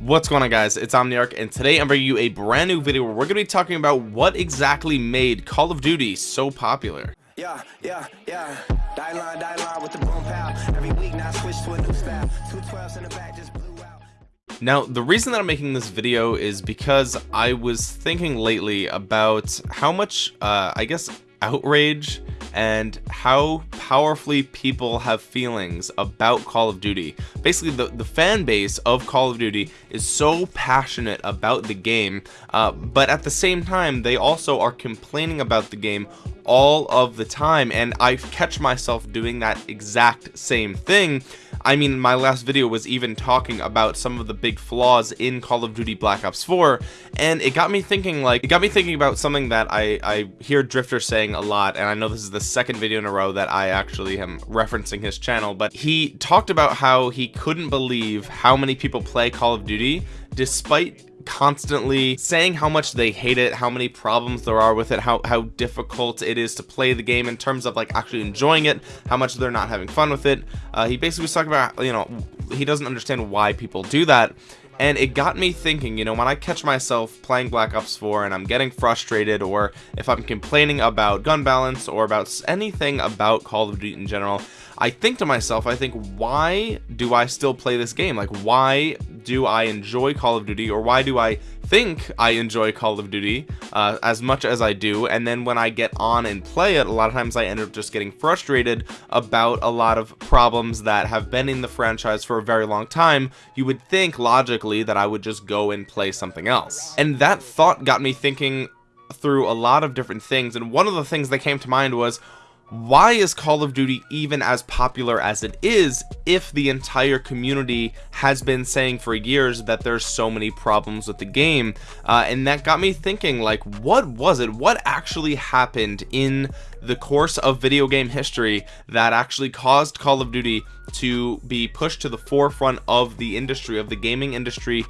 what's going on guys? It's omniarch and today i'm bringing you a brand new video where we're going to be talking about what exactly made call of duty so popular. Yeah yeah yeah. Die line, die line with the boom pow. every week now switch to a new style. Two 12s in the back just blew out. Now the reason that i'm making this video is because i was thinking lately about how much uh i guess outrage and how powerfully people have feelings about Call of Duty. Basically, the, the fan base of Call of Duty is so passionate about the game, uh, but at the same time, they also are complaining about the game all of the time, and I catch myself doing that exact same thing I mean my last video was even talking about some of the big flaws in Call of Duty Black Ops 4 and it got me thinking like it got me thinking about something that I I hear Drift0r saying a lot and I know this is the second video in a row that I actually am referencing his channel but he talked about how he couldn't believe how many people play Call of Duty despite constantly saying how much they hate it how many problems there are with it how how difficult it is to play the game in terms of like actually enjoying it how much they're not having fun with it. Uh, he basically was talking about you know he doesn't understand why people do that. And it got me thinking you know when I catch myself playing Black Ops 4 and I'm getting frustrated or if I'm complaining about gun balance or about anything about Call of Duty in general I think to myself I think why do I still play this game? Like why do I enjoy Call of Duty or why do I think I enjoy Call of Duty uh, as much as I do? And then when I get on and play it a lot of times I end up just getting frustrated about a lot of problems that have been in the franchise for a very long time. You would think logically that I would just go and play something else. And that thought got me thinking through a lot of different things and one of the things that came to mind was why is Call of Duty even as popular as it is if the entire community has been saying for years that there's so many problems with the game? Uh, and that got me thinking like what was it? What actually happened in the course of video game history that actually caused Call of Duty to be pushed to the forefront of the industry of the gaming industry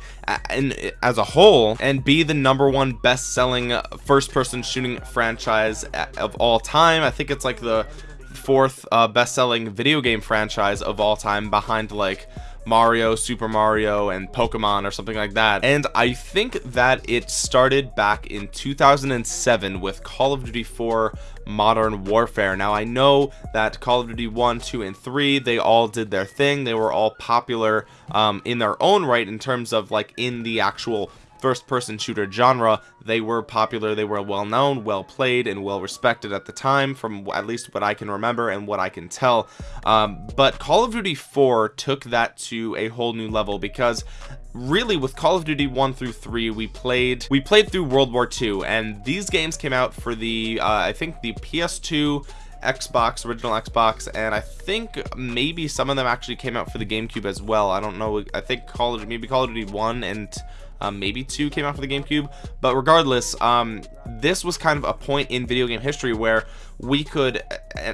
and as a whole and be the number one best-selling first-person shooting franchise of all time. I think it's like the fourth uh, best-selling video game franchise of all time behind like Mario, Super Mario, and Pokemon or something like that. And I think that it started back in 2007 with Call of Duty 4 Modern Warfare. Now I know that Call of Duty 1, 2, and 3, they all did their thing. They were all popular um, in their own right in terms of like in the actual first person shooter genre. They were popular they were well known well played and well respected at the time from at least what I can remember and what I can tell. Um, but Call of Duty 4 took that to a whole new level because really with Call of Duty 1 through 3 we played we played through World War II and these games came out for the uh, I think the PS2 Xbox original Xbox and I think maybe some of them actually came out for the GameCube as well. I don't know I think Call of maybe Call of Duty 1 and um, maybe two came out for the GameCube but regardless um, this was kind of a point in video game history where we could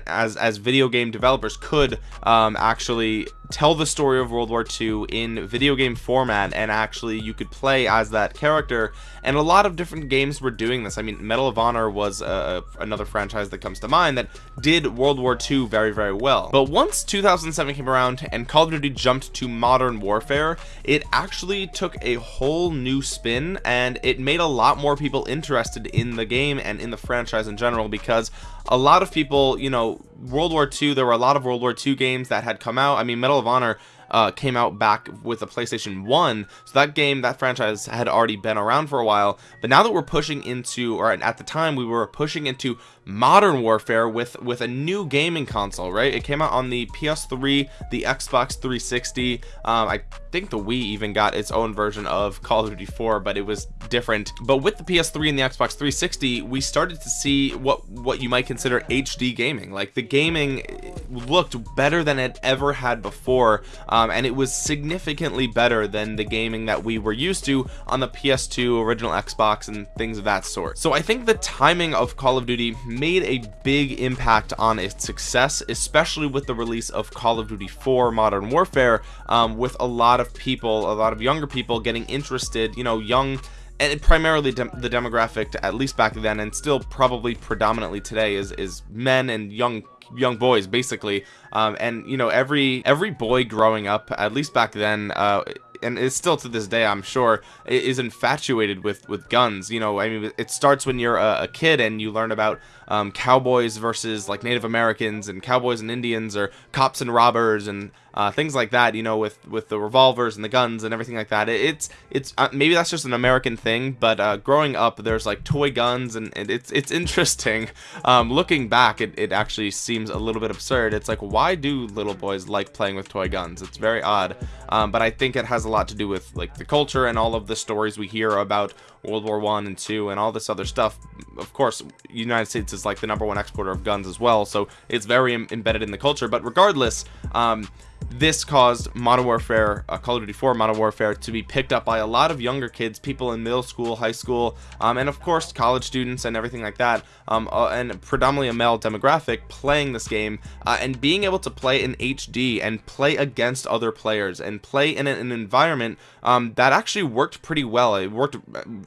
as as video game developers could um, actually tell the story of World War II in video game format and actually you could play as that character. And a lot of different games were doing this. I mean Medal of Honor was uh, another franchise that comes to mind that did World War II very very well. But once 2007 came around and Call of Duty jumped to modern warfare it actually took a whole new spin and it made a lot more people interested in the game and in the franchise in general because a lot of people you know World War II there were a lot of World War II games that had come out. I mean Medal of Honor uh, came out back with the PlayStation 1 so that game that franchise had already been around for a while. But now that we're pushing into or at the time we were pushing into modern warfare with with a new gaming console right? It came out on the ps3 the xbox 360 um, i think the wii even got its own version of call of duty 4 but it was different. But with the ps3 and the xbox 360 we started to see what what you might consider hd gaming. Like the gaming looked better than it ever had before um, and it was significantly better than the gaming that we were used to on the ps2 original xbox and things of that sort. So i think the timing of call of duty made a big impact on its success especially with the release of Call of Duty 4 Modern Warfare um, with a lot of people a lot of younger people getting interested you know young and primarily de the demographic at least back then and still probably predominantly today is is men and young young boys basically. Um, and you know every every boy growing up at least back then uh, and it's still to this day I'm sure is infatuated with with guns. You know I mean it starts when you're a, a kid and you learn about um, cowboys versus like Native Americans and cowboys and Indians or cops and robbers and uh, things like that you know with with the revolvers and the guns and everything like that. It's it's uh, maybe that's just an American thing but uh, growing up there's like toy guns and, and it's it's interesting. Um, looking back it, it actually seems a little bit absurd. It's like why do little boys like playing with toy guns? It's very odd. Um, but I think it has a lot to do with like the culture and all of the stories we hear about World War one and two and all this other stuff. Of course United States is like the number one exporter of guns as well so it's very embedded in the culture. But regardless um, this caused Modern Warfare, uh, Call of Duty 4 Modern Warfare to be picked up by a lot of younger kids, people in middle school, high school, um, and of course college students and everything like that, um, uh, and predominantly a male demographic playing this game uh, and being able to play in HD and play against other players and play in an, environment um, that actually worked pretty well. It worked,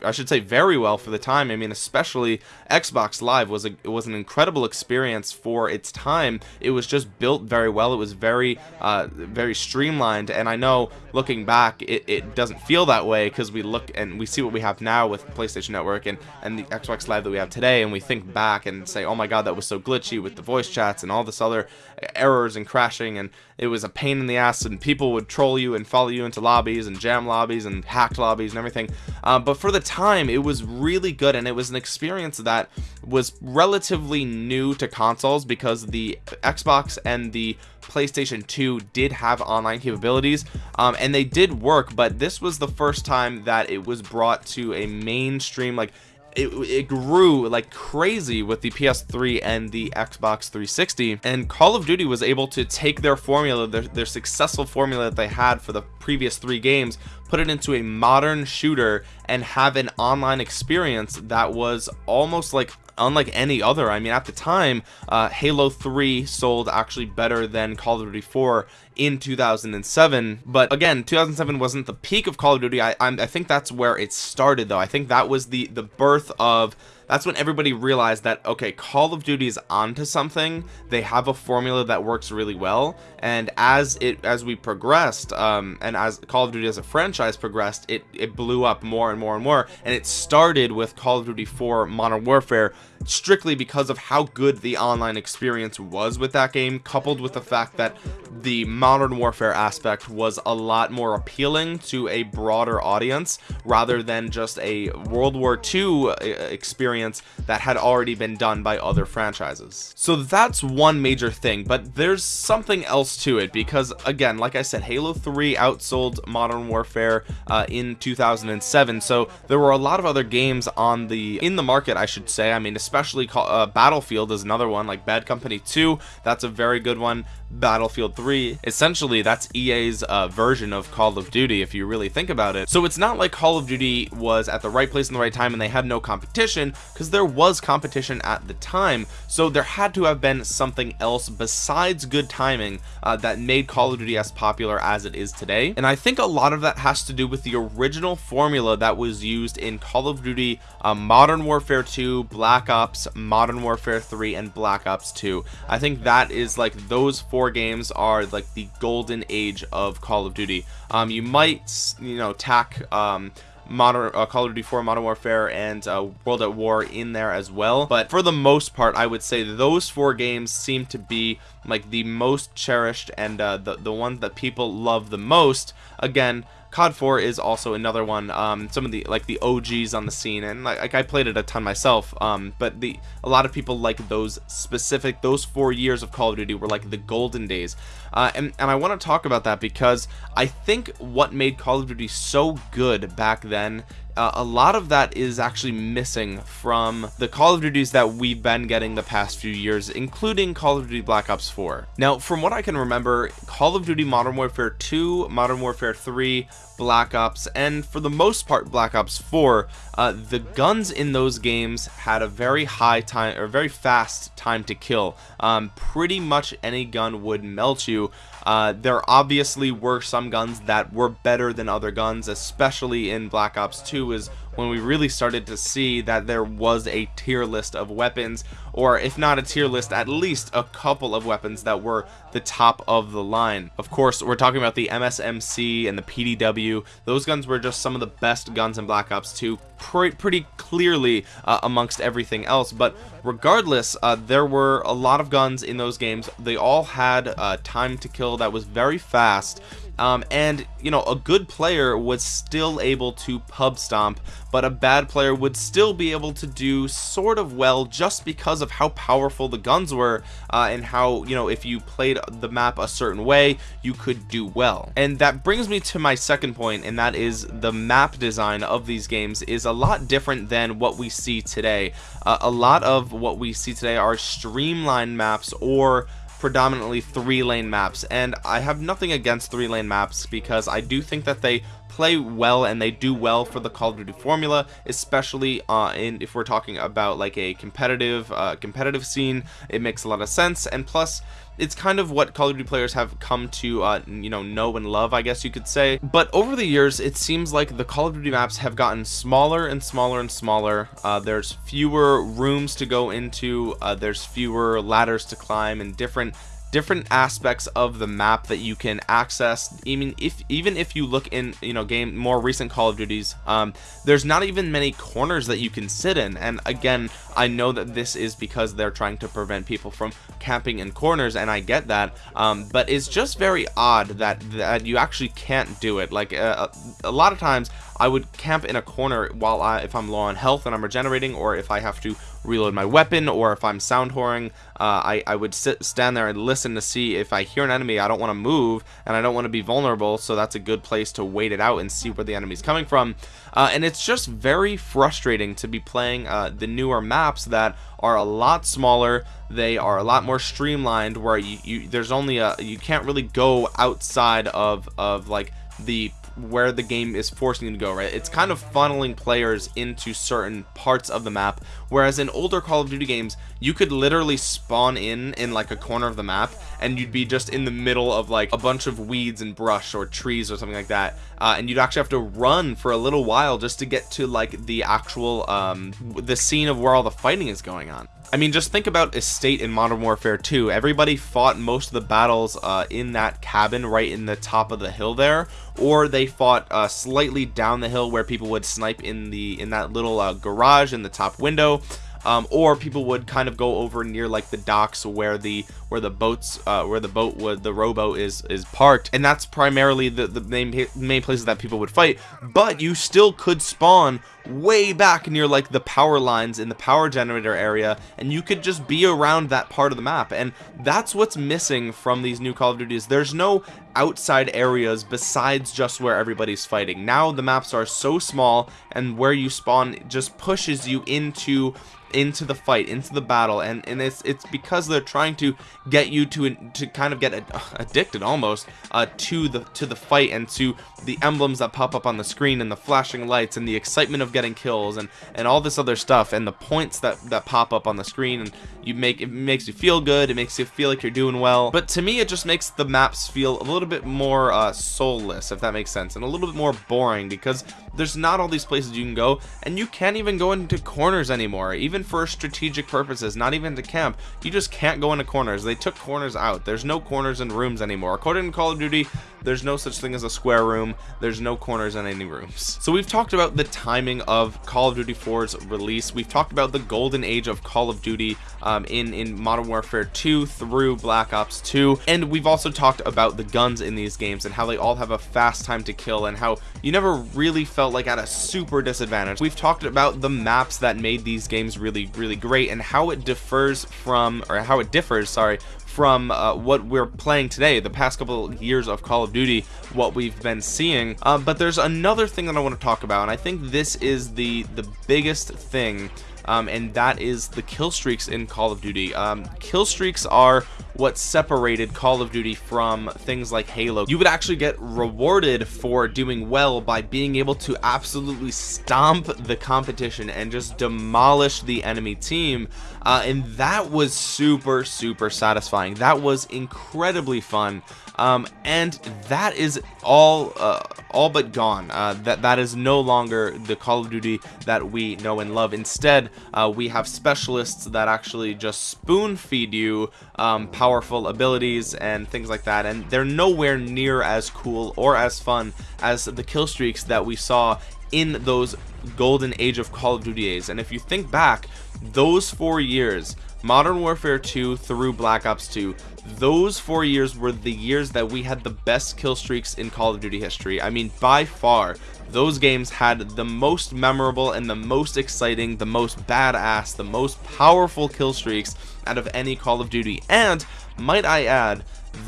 I should say, very well for the time. I mean, especially Xbox Live was a it was an incredible experience for its time. It was just built very well. It was very uh, very streamlined and I know looking back it, it doesn't feel that way because we look and we see what we have now with PlayStation Network and and the Xbox Live that we have today and we think back and say oh my god that was so glitchy with the voice chats and all this other errors and crashing and it was a pain in the ass and people would troll you and follow you into lobbies and jam lobbies and hacked lobbies and everything. Uh, but for the time it was really good and it was an experience that was relatively new to consoles because the Xbox and the PlayStation 2 did have online capabilities um, and they did work but this was the first time that it was brought to a mainstream like it, it, grew like crazy with the PS3 and the Xbox 360 and Call of Duty was able to take their formula their, their successful formula that they had for the previous three games put it into a modern shooter and have an online experience that was almost like unlike any other I mean at the time uh, Halo 3 sold actually better than Call of Duty 4 in 2007 but again 2007 wasn't the peak of Call of Duty. I, I think that's where it started though. I think that was the the birth of that's when everybody realized that okay Call of Duty is onto something. They have a formula that works really well. And as it as we progressed um, and as Call of Duty as a franchise progressed it it blew up more and more and more. And it started with Call of Duty 4 Modern Warfare strictly because of how good the online experience was with that game coupled with the fact that the modern warfare aspect was a lot more appealing to a broader audience rather than just a World War II uh, experience that had already been done by other franchises. So that's one major thing but there's something else to it because again like I said Halo 3 outsold modern warfare uh, in 2007 so there were a lot of other games on the in the market I should say I mean especially uh, Battlefield is another one like Bad Company 2 that's a very good one Battlefield 3 essentially that's EA's uh, version of Call of Duty if you really think about it. So it's not like Call of Duty was at the right place in the right time and they had no competition because there was competition at the time. So there had to have been something else besides good timing uh, that made Call of Duty as popular as it is today. And I think a lot of that has to do with the original formula that was used in Call of Duty uh, Modern Warfare 2 Black Ops Modern Warfare 3 and Black Ops 2 I think that is like those four four games are like the golden age of Call of Duty. Um, you might you know tack um, modern uh, Call of Duty 4 Modern Warfare and uh, World at War in there as well. But for the most part I would say those four games seem to be like the most cherished and uh, the, the ones that people love the most. Again COD 4 is also another one um, some of the like the OGs on the scene and like, I played it a ton myself um, but the a lot of people like those specific those four years of Call of Duty were like the golden days. Uh, and, and I want to talk about that because I think what made Call of Duty so good back then uh, a lot of that is actually missing from the Call of Duties that we've been getting the past few years including Call of Duty Black Ops 4 now from what I can remember Call of Duty Modern Warfare 2 Modern Warfare 3 Black Ops and for the most part Black Ops 4 uh, the guns in those games had a very high time or very fast time to kill. Um, pretty much any gun would melt you. Uh, there obviously were some guns that were better than other guns especially in Black Ops 2 2 is when we really started to see that there was a tier list of weapons or if not a tier list at least a couple of weapons that were the top of the line. Of course we're talking about the MSMC and the PDW those guns were just some of the best guns in Black Ops 2 pre pretty clearly uh, amongst everything else. But regardless uh, there were a lot of guns in those games. They all had uh, time to kill that was very fast um, and you know a good player was still able to pub stomp but a bad player would still be able to do sort of well just because of how powerful the guns were uh, and how you know if you played the map a certain way you could do well. And that brings me to my second point and that is the map design of these games is a lot different than what we see today. Uh, a lot of what we see today are streamlined maps or predominantly three lane maps and I have nothing against three lane maps because I do think that they play well and they do well for the Call of Duty formula especially uh, in if we're talking about like a competitive uh, competitive scene. It makes a lot of sense and plus it's kind of what Call of Duty players have come to uh, you know know and love I guess you could say. But over the years it seems like the Call of Duty maps have gotten smaller and smaller and smaller. Uh, there's fewer rooms to go into uh, there's fewer ladders to climb and different different aspects of the map that you can access. Even if even if you look in you know game more recent call of duties um there's not even many corners that you can sit in. And again i know that this is because they're trying to prevent people from camping in corners and i get that. Um but it's just very odd that that you actually can't do it. Like uh, a lot of times I would camp in a corner while I if I'm low on health and I'm regenerating or if I have to reload my weapon or if I'm sound whoring uh, I, I would sit stand there and listen to see if I hear an enemy I don't want to move and I don't want to be vulnerable so that's a good place to wait it out and see where the enemy's coming from. Uh, and it's just very frustrating to be playing uh, the newer maps that are a lot smaller they are a lot more streamlined where you, you there's only a you can't really go outside of of like the where the game is forcing you to go right? It's kind of funneling players into certain parts of the map whereas in older call of duty games you could literally spawn in in like a corner of the map and you'd be just in the middle of like a bunch of weeds and brush or trees or something like that. Uh, and you'd actually have to run for a little while just to get to like the actual um the scene of where all the fighting is going on. I mean just think about estate in modern warfare 2 everybody fought most of the battles uh, in that cabin right in the top of the hill there or they fought uh, slightly down the hill where people would snipe in the in that little uh, garage in the top window um, or people would kind of go over near like the docks where the where the boats uh, where the boat would the rowboat is is parked. And that's primarily the the main main places that people would fight. But you still could spawn way back near like the power lines in the power generator area. And you could just be around that part of the map. And that's what's missing from these new call of duties. There's no outside areas besides just where everybody's fighting. Now the maps are so small and where you spawn just pushes you into into the fight into the battle. And and it's it's because they're trying to get you to to kind of get addicted almost uh to the to the fight and to the emblems that pop up on the screen and the flashing lights and the excitement of getting kills and and all this other stuff and the points that that pop up on the screen and you make it makes you feel good. It makes you feel like you're doing well. But to me it just makes the maps feel a little bit more uh soulless if that makes sense and a little bit more boring because there's not all these places you can go and you can't even go into corners anymore even for strategic purposes not even to camp. You just can't go into corners. They took corners out. There's no corners in rooms anymore. According to call of duty there's no such thing as a square room. There's no corners in any rooms. So we've talked about the timing of call of duty 4's release. We've talked about the golden age of call of duty um, in in modern warfare 2 through black ops 2 and we've also talked about the guns in these games and how they all have a fast time to kill and how you never really felt like at a super disadvantage. We've talked about the maps that made these games really really great and how it differs from or how it differs sorry from uh, what we're playing today the past couple years of Call of Duty what we've been seeing. Uh, but there's another thing that I want to talk about and I think this is the the biggest thing um, and that is the kill streaks in Call of Duty. Um, kill streaks are what separated Call of Duty from things like Halo. You would actually get rewarded for doing well by being able to absolutely stomp the competition and just demolish the enemy team. Uh, and that was super super satisfying. That was incredibly fun. Um, and that is all uh, all but gone. Uh, that that is no longer the Call of Duty that we know and love. Instead uh, we have specialists that actually just spoon feed you um, powerful abilities and things like that. And they're nowhere near as cool or as fun as the kill streaks that we saw in those golden age of Call of Duty days and if you think back those four years Modern Warfare 2 through Black Ops 2 those four years were the years that we had the best kill streaks in Call of Duty history. I mean by far those games had the most memorable and the most exciting the most badass the most powerful kill streaks out of any Call of Duty. And might I add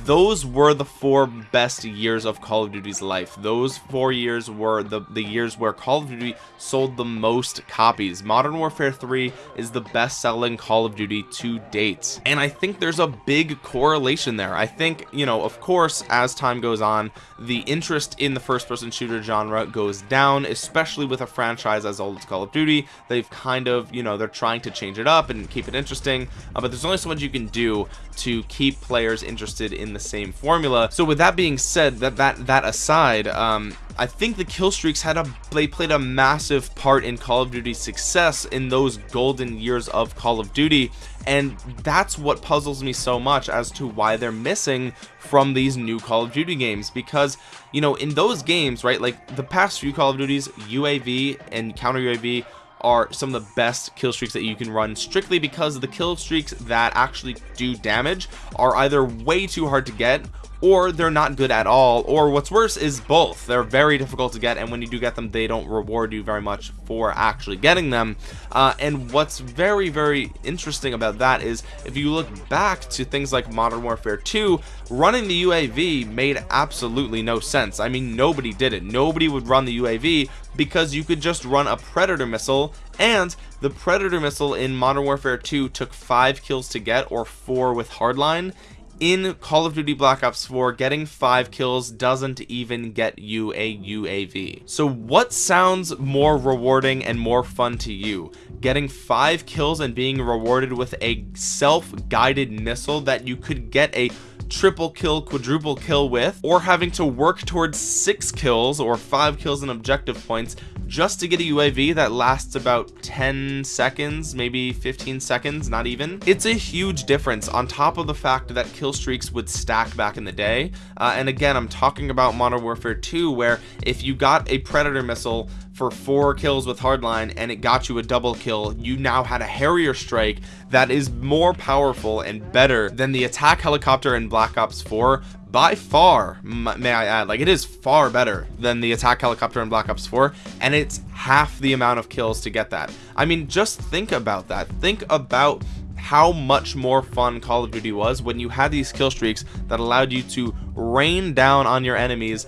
those were the four best years of Call of Duty's life. Those four years were the the years where Call of Duty sold the most copies. Modern Warfare 3 is the best-selling Call of Duty to date. And I think there's a big correlation there. I think you know of course as time goes on the interest in the first-person shooter genre goes down especially with a franchise as old as Call of Duty. They've kind of you know they're trying to change it up and keep it interesting. Uh, but there's only so much you can do to keep players interested in the same formula. So with that being said that that that aside um I think the kill streaks had a they played a massive part in Call of Duty's success in those golden years of Call of Duty. And that's what puzzles me so much as to why they're missing from these new Call of Duty games. Because you know in those games right like the past few Call of Duties UAV and counter UAV are some of the best kill streaks that you can run strictly because the kill streaks that actually do damage are either way too hard to get or they're not good at all or what's worse is both. They're very difficult to get and when you do get them they don't reward you very much for actually getting them. Uh, and what's very very interesting about that is if you look back to things like modern warfare 2 running the uav made absolutely no sense. I mean nobody did it. Nobody would run the uav because you could just run a predator missile and the predator missile in modern warfare 2 took five kills to get or four with hardline in Call of Duty Black Ops 4 getting five kills doesn't even get you a UAV so what sounds more rewarding and more fun to you? Getting five kills and being rewarded with a self-guided missile that you could get a triple kill quadruple kill with or having to work towards six kills or five kills and objective points just to get a UAV that lasts about 10 seconds maybe 15 seconds not even. It's a huge difference on top of the fact that kill streaks would stack back in the day. Uh, and again I'm talking about Modern Warfare 2 where if you got a Predator missile for four kills with hardline and it got you a double kill. You now had a Harrier strike that is more powerful and better than the attack helicopter in Black Ops 4 by far may I add. Like it is far better than the attack helicopter in Black Ops 4 and it's half the amount of kills to get that. I mean just think about that. Think about how much more fun Call of Duty was when you had these kill streaks that allowed you to rain down on your enemies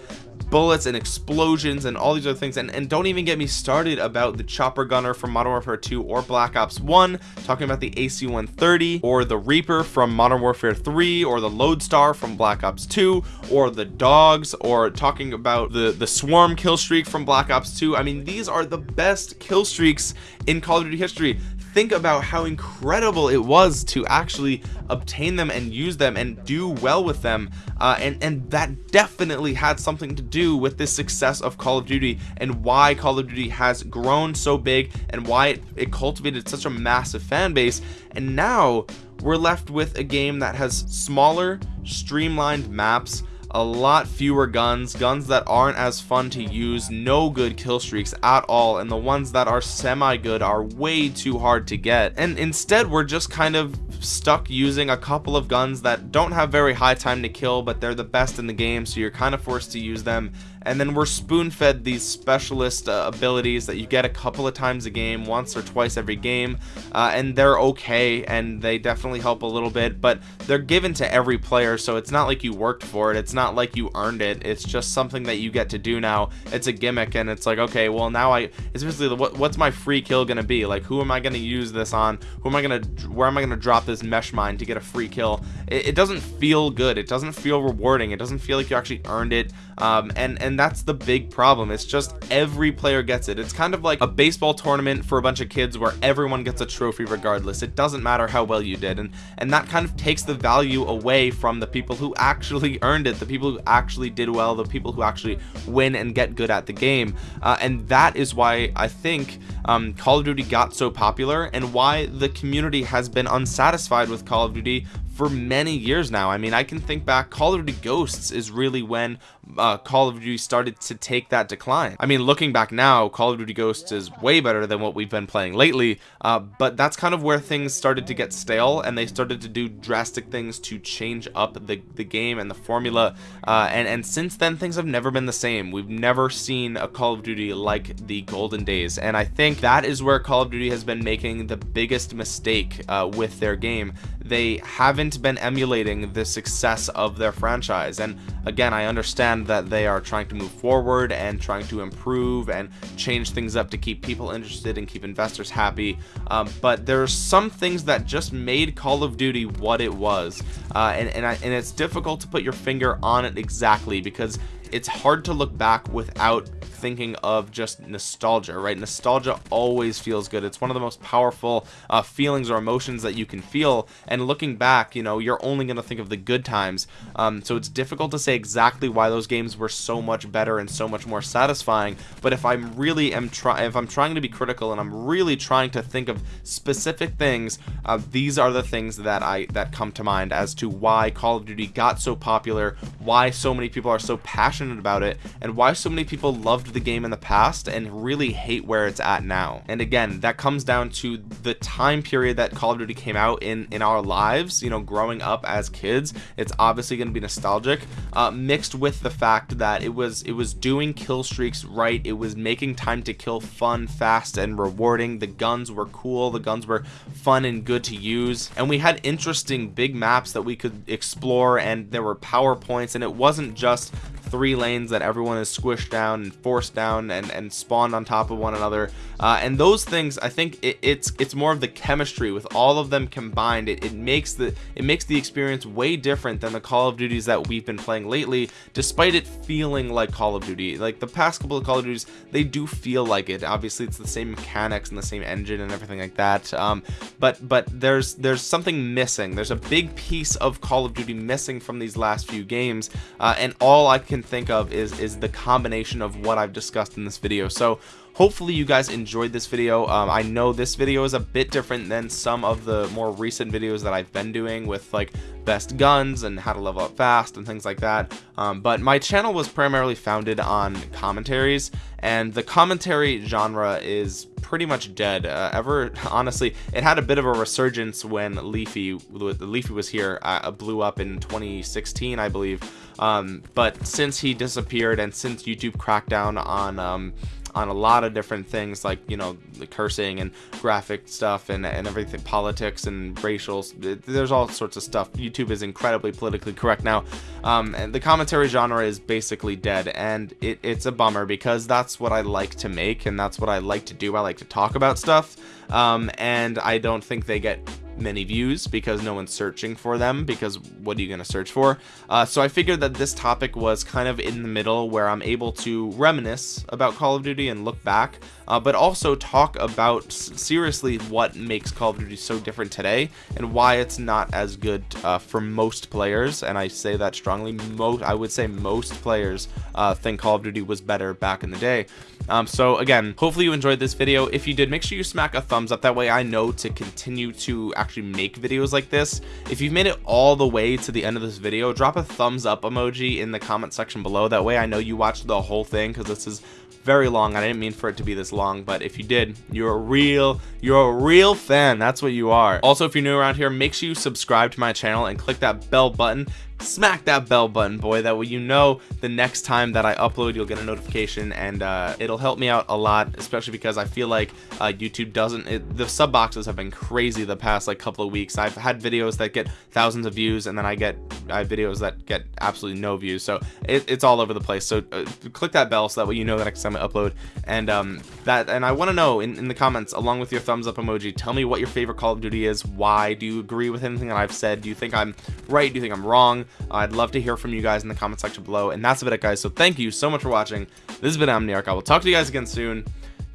bullets and explosions and all these other things. And, and don't even get me started about the chopper gunner from Modern Warfare 2 or Black Ops 1 talking about the AC-130 or the Reaper from Modern Warfare 3 or the Lodestar from Black Ops 2 or the dogs or talking about the the swarm kill streak from Black Ops 2 I mean these are the best kill streaks in Call of Duty history think about how incredible it was to actually obtain them and use them and do well with them uh, and and that definitely had something to do with the success of Call of Duty and why Call of Duty has grown so big and why it, it cultivated such a massive fan base. And now we're left with a game that has smaller streamlined maps a lot fewer guns guns that aren't as fun to use no good kill streaks at all and the ones that are semi good are way too hard to get. And instead we're just kind of stuck using a couple of guns that don't have very high time to kill but they're the best in the game so you're kind of forced to use them and then we're spoon-fed these specialist uh, abilities that you get a couple of times a game once or twice every game uh, and they're okay and they definitely help a little bit but they're given to every player so it's not like you worked for it. It's not like you earned it. It's just something that you get to do now. It's a gimmick and it's like okay well now I it's basically what, what's my free kill gonna be? Like who am I gonna use this on? Who am I gonna where am I gonna drop this mesh mine to get a free kill? It, it doesn't feel good. It doesn't feel rewarding. It doesn't feel like you actually earned it. Um, and and that's the big problem. It's just every player gets it. It's kind of like a baseball tournament for a bunch of kids where everyone gets a trophy regardless. It doesn't matter how well you did. And and that kind of takes the value away from the people who actually earned it the people who actually did well the people who actually win and get good at the game. Uh, and that is why I think um, Call of Duty got so popular and why the community has been unsatisfied with Call of Duty for many years now. I mean I can think back Call of Duty Ghosts is really when uh, Call of Duty started to take that decline. I mean looking back now Call of Duty Ghosts is way better than what we've been playing lately uh, but that's kind of where things started to get stale and they started to do drastic things to change up the, the game and the formula uh, and and since then things have never been the same. We've never seen a Call of Duty like the golden days and I think that is where Call of Duty has been making the biggest mistake uh, with their game they haven't been emulating the success of their franchise. And again I understand that they are trying to move forward and trying to improve and change things up to keep people interested and keep investors happy. Um, but are some things that just made Call of Duty what it was. Uh, and, and, I, and it's difficult to put your finger on it exactly because it's hard to look back without thinking of just nostalgia right? Nostalgia always feels good. It's one of the most powerful uh, feelings or emotions that you can feel. And looking back you know you're only going to think of the good times. Um, so it's difficult to say exactly why those games were so much better and so much more satisfying. But if I'm really am trying if I'm trying to be critical and I'm really trying to think of specific things uh, these are the things that I that come to mind as to why Call of Duty got so popular why so many people are so passionate about it and why so many people loved the game in the past and really hate where it's at now. And again that comes down to the time period that Call of Duty came out in in our lives you know growing up as kids it's obviously going to be nostalgic uh, mixed with the fact that it was it was doing kill streaks right it was making time to kill fun fast and rewarding. The guns were cool the guns were fun and good to use and we had interesting big maps that we could explore and there were powerpoints and it wasn't just three lanes that everyone is squished down and forced down and and spawned on top of one another. Uh, and those things I think it, it's it's more of the chemistry with all of them combined. It, it makes the it makes the experience way different than the Call of Duties that we've been playing lately despite it feeling like Call of Duty. Like the past couple of Call of Duties they do feel like it. Obviously it's the same mechanics and the same engine and everything like that um, but but there's there's something missing. There's a big piece of Call of Duty missing from these last few games uh, and all I can think of is is the combination of what I've discussed in this video. So hopefully you guys enjoyed this video. Um, I know this video is a bit different than some of the more recent videos that I've been doing with like best guns and how to level up fast and things like that. Um, but my channel was primarily founded on commentaries and the commentary genre is pretty much dead. Uh, ever honestly it had a bit of a resurgence when Leafy LeafyIsHere uh, blew up in 2016 I believe. Um, but since he disappeared and since YouTube cracked down on um, on a lot of different things like you know the cursing and graphic stuff and, and everything politics and racial there's all sorts of stuff. Youtube is incredibly politically correct. Now um, and the commentary genre is basically dead and it, it's a bummer because that's what i like to make and that's what i like to do. I like to talk about stuff um, and i don't think they get many views because no one's searching for them because what are you going to search for? Uh, so I figured that this topic was kind of in the middle where I'm able to reminisce about Call of Duty and look back uh, but also talk about seriously what makes Call of Duty so different today and why it's not as good uh, for most players. And I say that strongly most I would say most players uh, think Call of Duty was better back in the day. Um, so again hopefully you enjoyed this video. If you did make sure you smack a thumbs up. That way I know to continue to actually make videos like this if you've made it all the way to the end of this video drop a thumbs up emoji in the comment section below. That way I know you watched the whole thing because this is very long I didn't mean for it to be this long but if you did you're a real you're a real fan. That's what you are. Also if you're new around here make sure you subscribe to my channel and click that bell button smack that bell button boy that way you know the next time that I upload you'll get a notification and uh, it'll help me out a lot especially because I feel like uh, YouTube doesn't it, the sub boxes have been crazy the past like couple of weeks. I've had videos that get thousands of views and then I get I have videos that get absolutely no views. So it, it's all over the place. So uh, click that bell so that way you know the next time I upload. And um, that and I want to know in, in the comments along with your thumbs up emoji tell me what your favorite Call of Duty is why do you agree with anything that I've said? Do you think I'm right? Do you think I'm wrong I'd love to hear from you guys in the comment section below. And that's about it guys. So thank you so much for watching. This has been Omniarch I will talk to you guys again soon.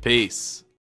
Peace